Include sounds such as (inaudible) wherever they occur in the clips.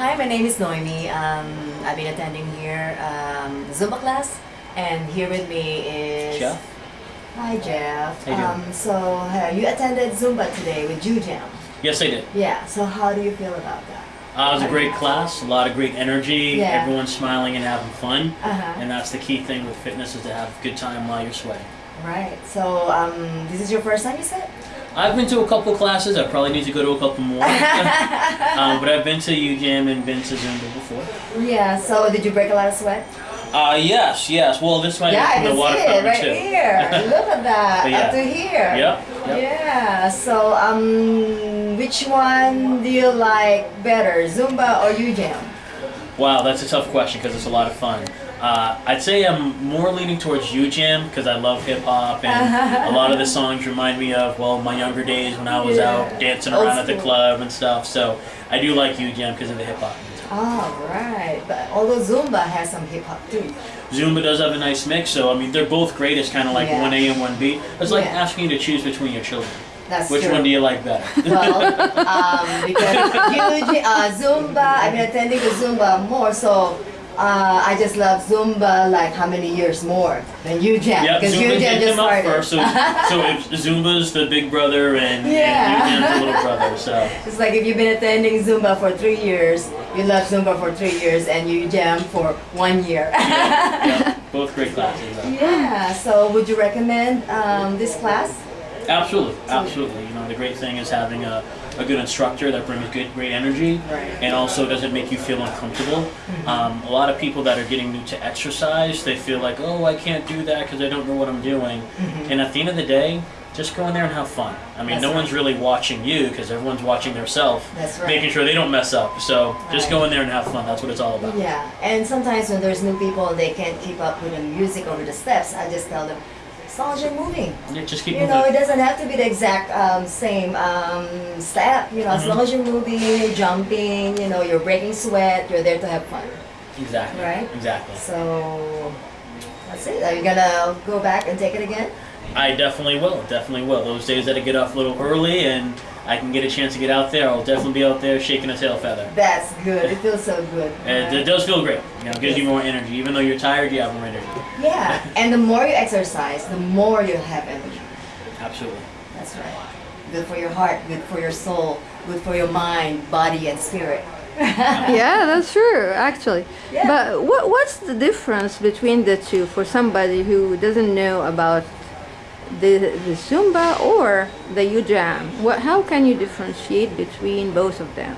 Hi, my name is Noemi. Um, I've been attending here um, Zumba class, and here with me is Jeff? Hi, Jeff. Um, so uh, you attended Zumba today with UJAM. Yes, I did. Yeah. So how do you feel about that? Uh, it was a great class, a lot of great energy, Yeah. everyone's smiling and having fun. Uh-huh. And that's the key thing with fitness is to have a good time while you're sweating. Right. So um, this is your first time, you said? I've been to a couple classes. I probably need to go to a couple more. (laughs) um, but I've been to UJAM and been to Zumba before. Yeah. So did you break a lot of sweat? Uh, yes, yes. Well, this might yeah, I from the water fountain right too. here. (laughs) Look at that. Yeah. Up to here. Yep, yep. Yeah. So um, which one do you like better, Zumba or UJam? Wow, that's a tough question because it's a lot of fun. Uh, I'd say I'm more leaning towards UJAM because I love hip hop and (laughs) a lot of the songs remind me of well my younger days when I was Yeah. out dancing around at the club and stuff. So I do like UJAM because of the hip hop. Oh, right. But although Zumba has some hip hop too. Zumba does have a nice mix, so I mean they're both great. It's kind of like Yeah. one A and one B. It's like Yeah. asking you to choose between your children. That's Which true. one do you like better? (laughs) well, um, because UJ, uh, Zumba, I've been attending the Zumba more, so uh, I just love Zumba like how many years more than UJam? Yep, because Zumba UJam did just them up started. first. So, so if Zumba's the big brother and, Yeah. and the little brother. (laughs) So It's like if you've been attending Zumba for three years, you love Zumba for three years, and you jam for one year. yeah, (laughs) both great classes. though. yeah. So would you recommend um, this class? Absolutely, absolutely. You know, the great thing is having a, a good instructor that brings good, great energy, Right. Mm-hmm. and also doesn't make you feel uncomfortable. Um, a lot of people that are getting new to exercise, they feel like, oh, I can't do that because I don't know what I'm doing. And at the end of the day, just go in there and have fun. I mean, Mm-hmm. That's no right. one's really watching you because everyone's watching themselves, right. making sure they don't mess up. So just Right. go in there and have fun. That's what it's all about. Yeah, and sometimes when there's new people, they can't keep up with the music or with the steps. I just tell them, as long as you're moving. Yeah, just keep You moving. know, it doesn't have to be the exact um, same um, step. You know, as Mhm. long as you're moving, jumping, you know, you're breaking sweat, you're there to have fun. exactly. Right? Exactly. So that's it. Are you gonna go back and take it again? I definitely will. Definitely will. Those days that I get off a little early and I can get a chance to get out there, I'll definitely be out there shaking a tail feather. That's good. It feels so good. And right? it does feel great. You know, it gives you more energy. Even though you're tired, you have more energy. Yeah, and the more you exercise, the more you have energy. Absolutely. That's right. Good for your heart, good for your soul, good for your mind, body, and spirit. (laughs) yeah, that's true, actually. Yeah. But what, what's the difference between the two for somebody who doesn't know about the, the Zumba or the UJAM? What, how can you differentiate between both of them?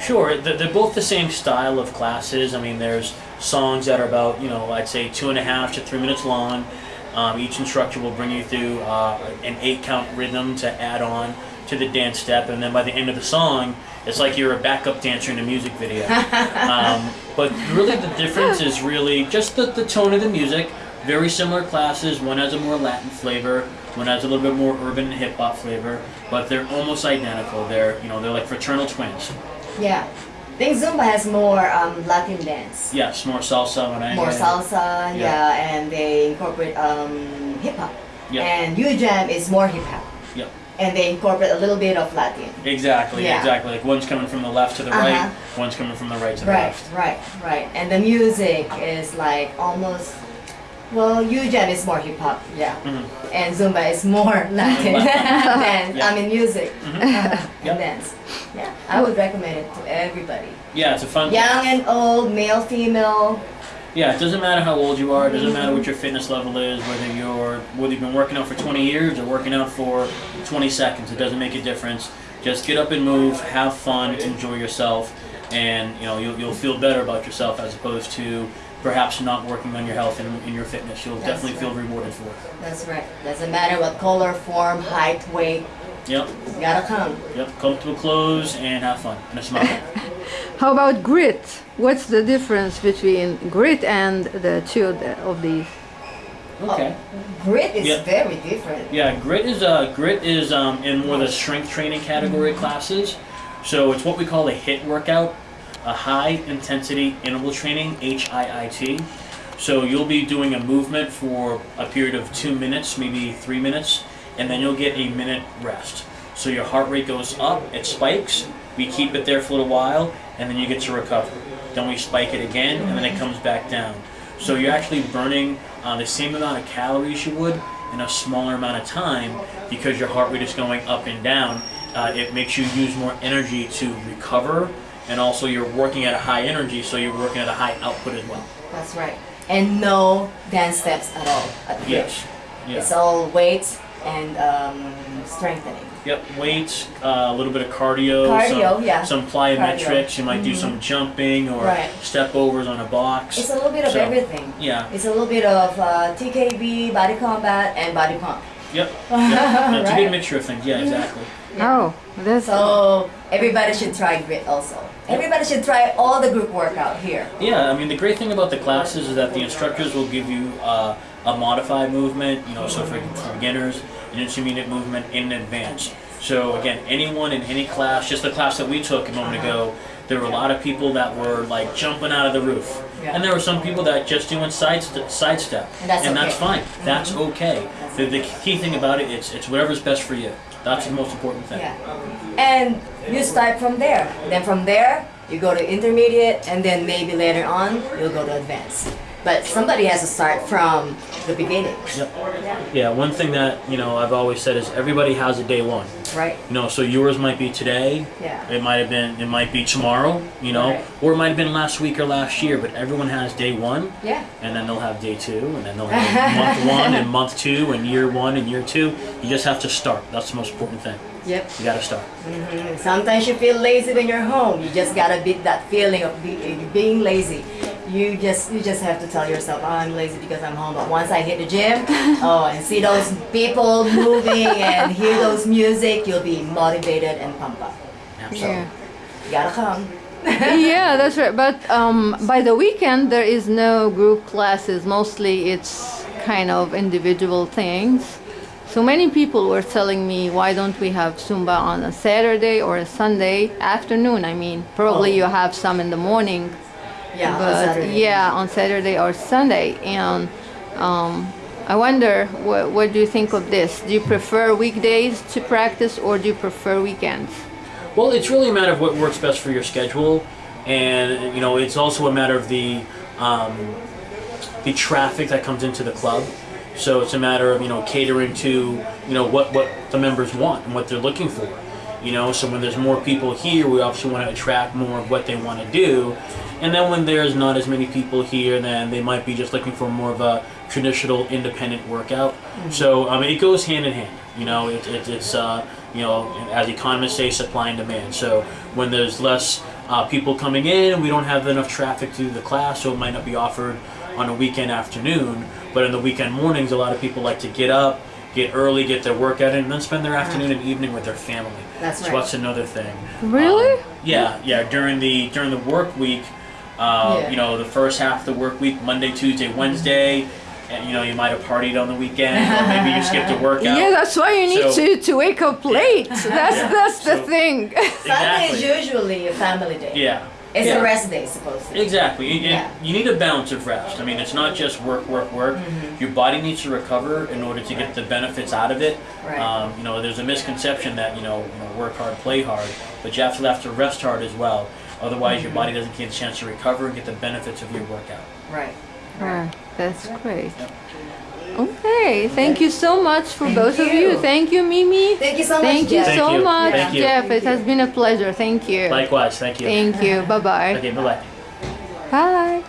Sure, they're both the same style of classes. I mean, there's songs that are about, you know, I'd say two and a half to three minutes long. Um, each instructor will bring you through uh, an eight count rhythm to add on to the dance step, and then by the end of the song, it's like you're a backup dancer in a music video. (laughs) um, but really, the difference is really just the, the tone of the music. Very similar classes. One has a more Latin flavor. One has a little bit more urban and hip hop flavor, but they're almost identical. They're you know they're like fraternal twins. Yeah. I think Zumba has more um, Latin dance. Yes, more salsa merengue. More salsa, yeah, Yeah. and they incorporate um, hip hop. Yeah. And U-Jam is more hip hop. Yep. And they incorporate a little bit of Latin. Exactly, Yeah. exactly. Like one's coming from the left to the Uh-huh. right, one's coming from the right to the Right, left. right, right. And the music is like almost, well, U-Jam is more hip hop, yeah. Mhm. And Zumba is more (laughs) Latin dance. Yeah. I mean music Mhm. (laughs) and Yep. dance. Yeah, I would recommend it to everybody. Yeah, it's a fun. Young and old, male, female. Yeah, it doesn't matter how old you are. It doesn't matter what your fitness level is. Whether you're whether you've been working out for 20 years or working out for 20 seconds, it doesn't make a difference. Just get up and move, have fun, enjoy yourself, and you know you'll, you'll feel better about yourself as opposed to perhaps not working on your health and, and your fitness. You'll That's definitely feel rewarded for it. That's right. Doesn't matter what color, form, height, weight. Yep, You gotta come. yep. Comfortable clothes and have fun and a smile. (laughs) How about grit? What's the difference between grit and the two of these? Okay. Grit is Yeah. very different. Yeah, grit is uh, grit is um, in more the strength training category classes. So it's what we call a HIT workout, a high intensity interval training, HIIT. So you'll be doing a movement for a period of two minutes, maybe three minutes, and then you'll get a minute rest. So your heart rate goes up, it spikes, we keep it there for a little while, and then you get to recover. Then we spike it again, and then it comes back down. So you're actually burning uh, the same amount of calories you would in a smaller amount of time because your heart rate is going up and down. Uh, it makes you use more energy to recover, and also you're working at a high energy, so you're working at a high output as well. That's right. And no dance steps at all at the Yes. bridge. It's all weights and um, strengthening. Yep. Weights, uh, a little bit of cardio, Cardio, some, yeah. some plyometrics. You might do some jumping or Right. step overs on a box. It's a little bit of So, everything. Yeah. It's a little bit of uh, TKB, body combat, and body pump. Yep. (laughs) yep. Yeah, It's a Right. good mixture of things. Yeah, exactly. Oh, that's So everybody should try grit also. Everybody should try all the group workout here. Yeah, I mean the great thing about the classes is that the instructors will give you uh, a modified movement, you know, so for, for beginners, an intermediate movement in advance. So again, anyone in any class, just the class that we took a moment ago, there were a lot of people that were like jumping out of the roof, Yeah. and there were some people that just doing side st- sidestep, And that's okay. Mm-hmm. fine. That's okay. The, the key thing about it, it's it's whatever's best for you. That's the most important thing. Yeah. And you start from there. Then from there, you go to intermediate, and then maybe later on, you'll go to advanced. But somebody has to start from the beginning. Yep. Yeah. Yeah. One thing that you know I've always said is everybody has a day one. Right? You know, so yours might be today. Yeah. It might have been. It might be tomorrow. You know, Right. or it might have been last week or last year. But everyone has day one, Yeah. and then they'll have day two, and then they'll (laughs) have month one and month two and year one and year two. You just have to start. That's the most important thing. Yep. You got to start. Mhm. Sometimes you feel lazy when you're home. You just gotta beat that feeling of be, being lazy. You just you just have to tell yourself, oh, I'm lazy because I'm home. But once I hit the gym, (laughs) oh, and see those people moving and hear those music, you'll be motivated and pumped up. Absolutely. yeah. You gotta come. (laughs) yeah, that's right. But um, by the weekend, there is no group classes. Mostly, it's kind of individual things. So many people were telling me, why don't we have Zumba on a Saturday or a Sunday afternoon? I mean, probably Oh. you have some in the morning, Yeah, on but Saturday. yeah, on Saturday or Sunday. And um, I wonder, what, what do you think of this? Do you prefer weekdays to practice or do you prefer weekends? Well, it's really a matter of what works best for your schedule, and you know, it's also a matter of the um, the traffic that comes into the club. So it's a matter of you know catering to you know what what the members want and what they're looking for. You know, so when there's more people here, we obviously want to attract more of what they want to do. And then when there's not as many people here, then they might be just looking for more of a traditional independent workout. So um, it goes hand in hand. You know, it, it, it's uh, you know as economists say, supply and demand. So when there's less uh, people coming in, we don't have enough traffic to the class, so it might not be offered on a weekend afternoon. But in the weekend mornings, a lot of people like to get up, get early, get their workout in, and then spend their afternoon and evening with their family. That's so right. that's another thing. Really? Um, yeah, yeah. During the during the work week, uh, Yeah. you know, the first half of the work week, Monday, Tuesday, Wednesday, and you know, you might have partied on the weekend, or maybe you skipped a (laughs) workout. Yeah, that's why you need So- to, to wake up late. (laughs) That's Yeah. that's the So- thing. (laughs) Sunday is usually a family day. Yeah. It's yeah. a rest day, supposed to. Exactly. You, you- Yeah. you need a balance of rest. I mean, it's not just work, work, work. Mm-hmm. Your body needs to recover in order to get the benefits out of it. Right. Um, you know, there's a misconception that you know, you know, work hard, play hard, but you have to have to rest hard as well. Otherwise, Mm-hmm. your body doesn't get a chance to recover and get the benefits of your workout. Right. Right, that's great. Yep. Okay, thank you so much for Thank both of you. you. Thank you, Mimi. Thank you so much, Thank you Jeff. Thank so you. much, Thank you. Jeff. It has been a pleasure. Thank you. Likewise. Thank you. Thank you. Bye bye. Okay. Bye bye. Bye.